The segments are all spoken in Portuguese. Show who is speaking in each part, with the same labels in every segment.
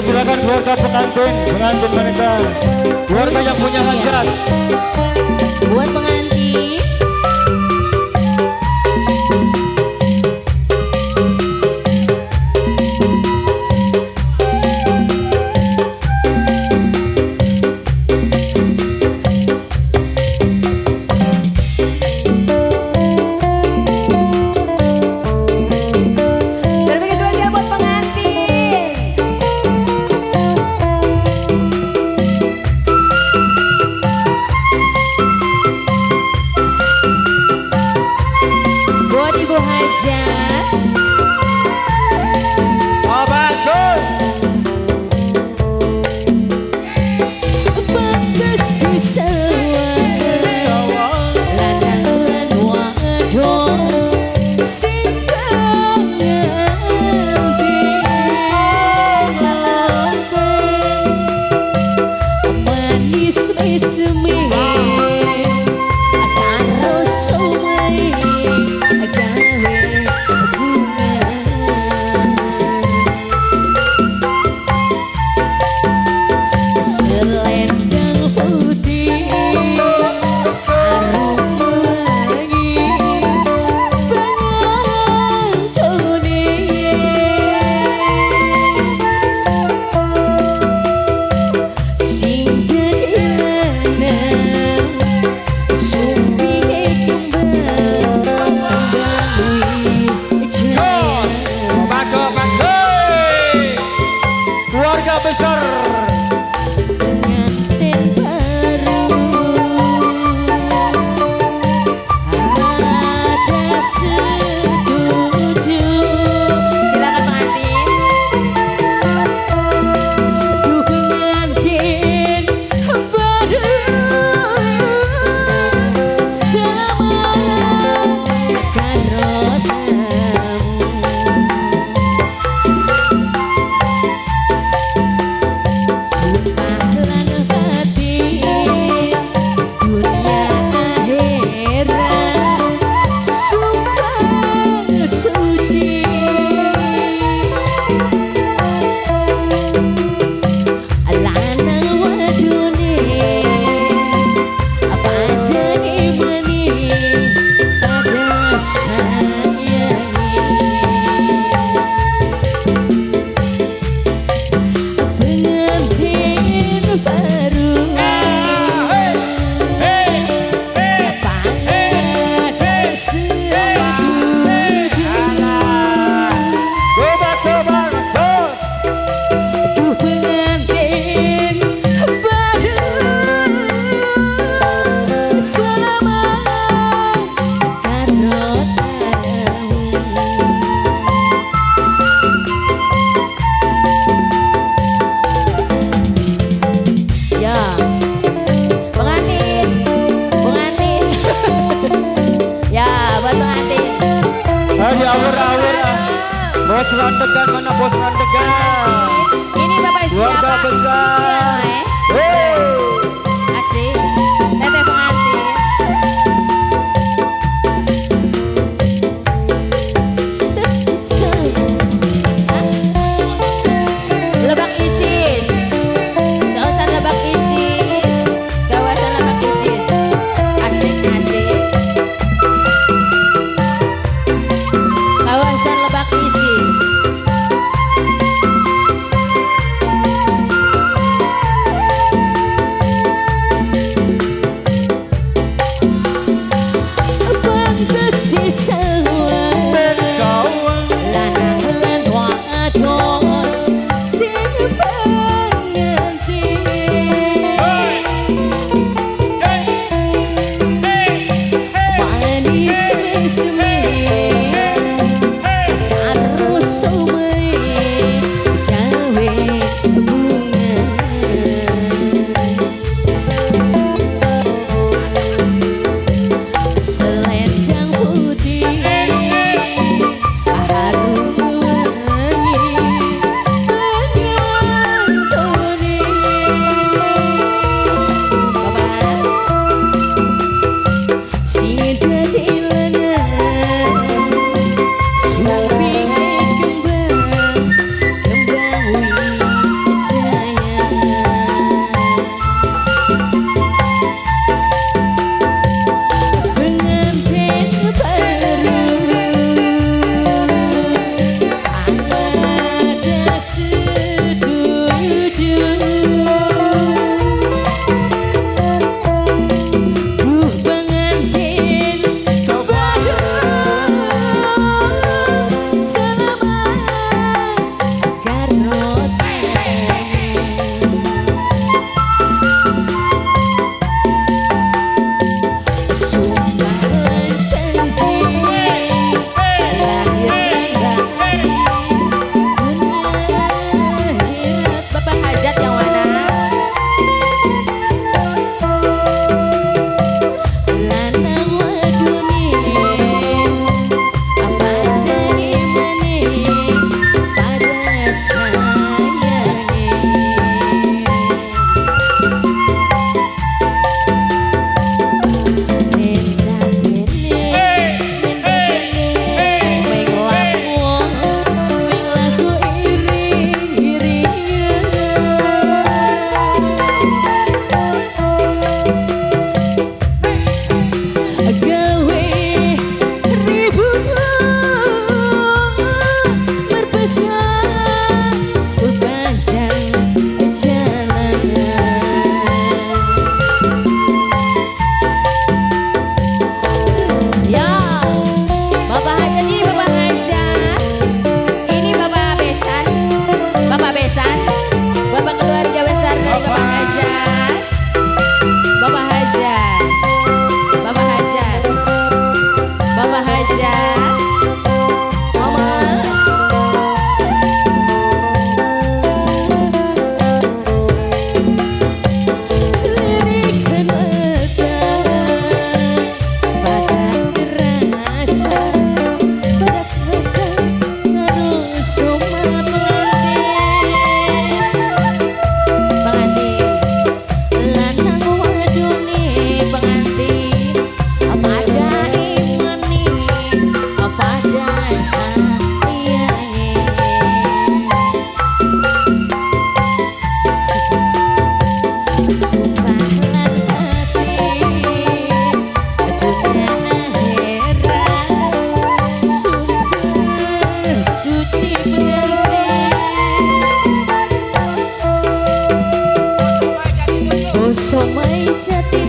Speaker 1: silakan keluarga pengantin pengantin mereka. Keluarga yang punya hajat Bos Randegan mana bos Randegan?
Speaker 2: Ini Bapak
Speaker 1: siapa? Besar. Hey.
Speaker 3: Wait a.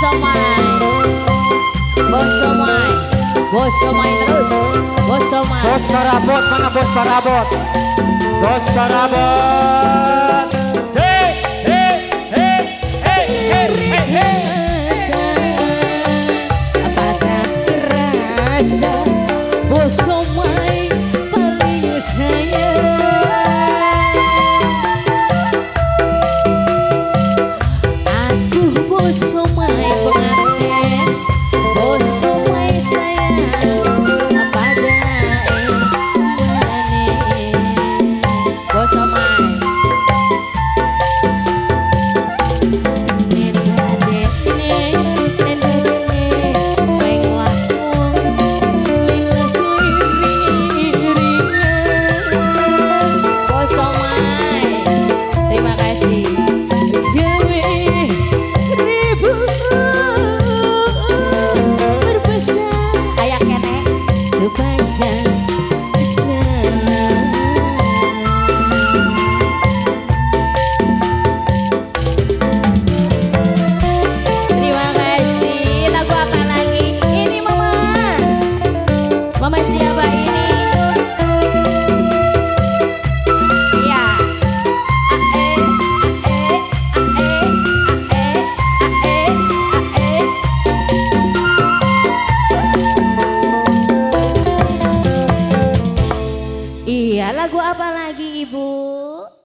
Speaker 3: Vossa mãe, vossa mãe, vossa mãe terus, vossa mãe. Bos
Speaker 1: karabot mana bos karabot, bos karabot. Hey hey hey
Speaker 3: hey hey hey. hey. Apakah rasa? siapa ya